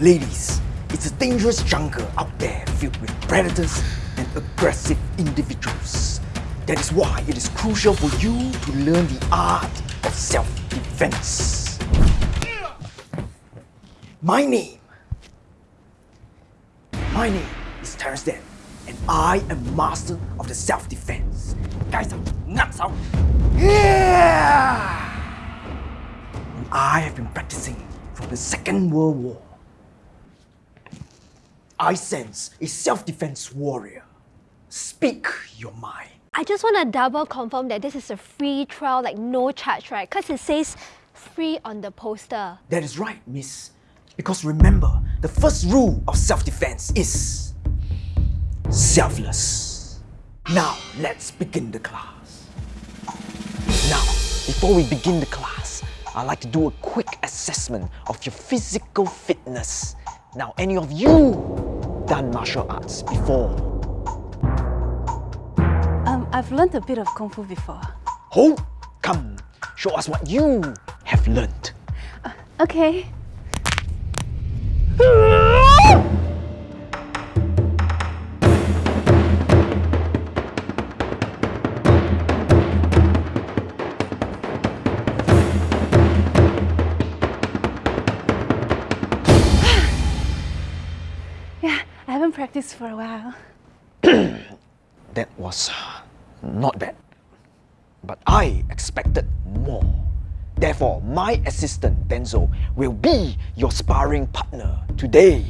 Ladies, it's a dangerous jungle out there filled with predators and aggressive individuals. That is why it is crucial for you to learn the art of self-defense. My name, my name is Terence Dan, and I am master of the self-defense. Guys, nuts out! Yeah! And I have been practicing from the Second World War. I sense a self-defense warrior. Speak your mind. I just want to double confirm that this is a free trial, like no charge, right? Because it says free on the poster. That is right, miss. Because remember, the first rule of self-defense is selfless. Now, let's begin the class. Now, before we begin the class, I'd like to do a quick assessment of your physical fitness. Now, any of you done martial arts before? Um, I've learned a bit of Kung Fu before. Ho, come, show us what you have learned. Okay. I for a while. That was not bad. But I expected more. Therefore, my assistant Denzo will be your sparring partner today.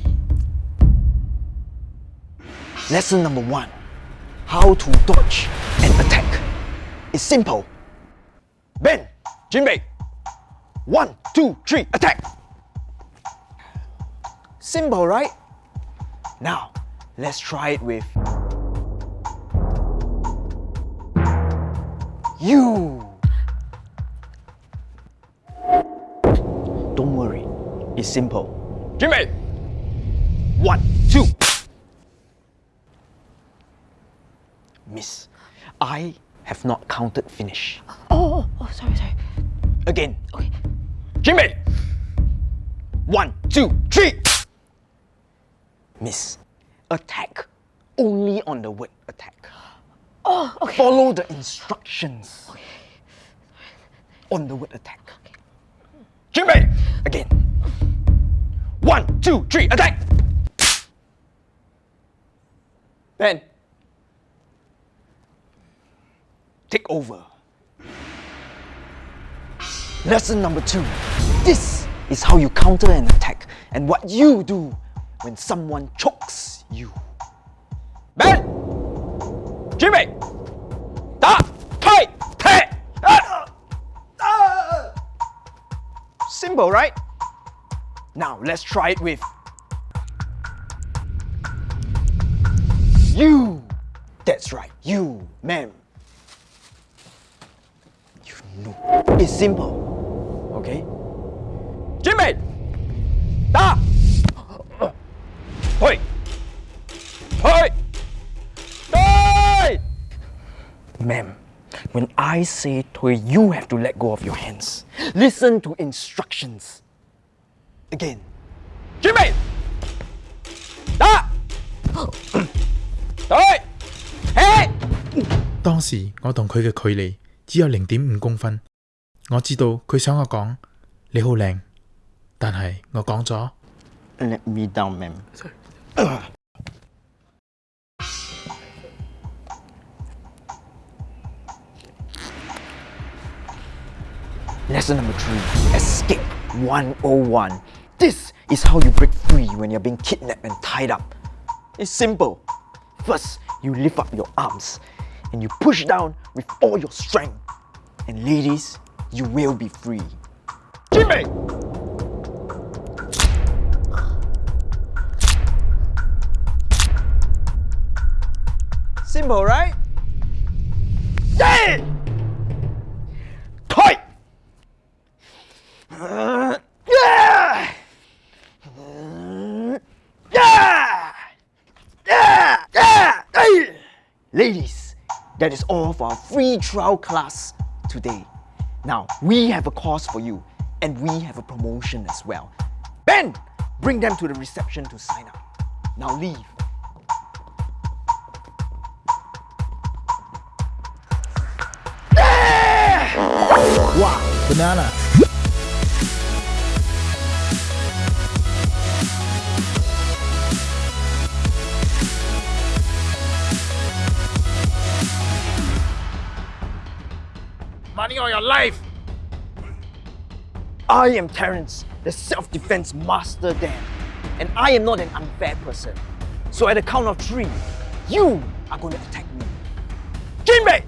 Lesson number one How to dodge and attack. It's simple. Ben, Jinbei. One, two, three, attack. Simple, right? Now, let's try it with you. Don't worry, it's simple. Jimmy! One, two. Miss, I have not counted finish. Oh, oh, oh, sorry, sorry. Again. Okay. Jimmy! One, two, three! Miss, attack only on the word attack. Oh, okay. Follow the instructions okay. on the word attack. Jimmy! Again. One, two, three, attack! Ben. Take over. Lesson number two. This is how you counter an attack and what you do when someone chokes you. Ben! Jimmy! Da! Tai! Ah! Simple, right? Now let's try it with you. That's right, you, ma'am. You know, it's simple, okay? Jimmy! Da! Hoi! Hoi! Die! Ma'am, when I say to you have to let go of your hands. Listen to instructions. Again. Jimmy! Da! Hoi! Hey! 当时我同佢嘅距离只有零点五公分，我知道佢想我讲你好靓，但系我讲咗 Let me down, ma'am. Lesson number three Escape 101. This is how you break free when you're being kidnapped and tied up. It's simple. First, you lift up your arms and you push down with all your strength. And ladies, you will be free. Jimmy! Simple, right? Yeah! Tight! Uh, yeah! Uh, yeah! Yeah! Yeah! Hey! Ladies, that is all for our free trial class today. Now, we have a course for you and we have a promotion as well. Ben, Bring them to the reception to sign up. Now leave. Wow. Banana Money or your life I am Terence, the self-defense master Dan. And I am not an unfair person. So at the count of three, you are going to attack me. Jinbei!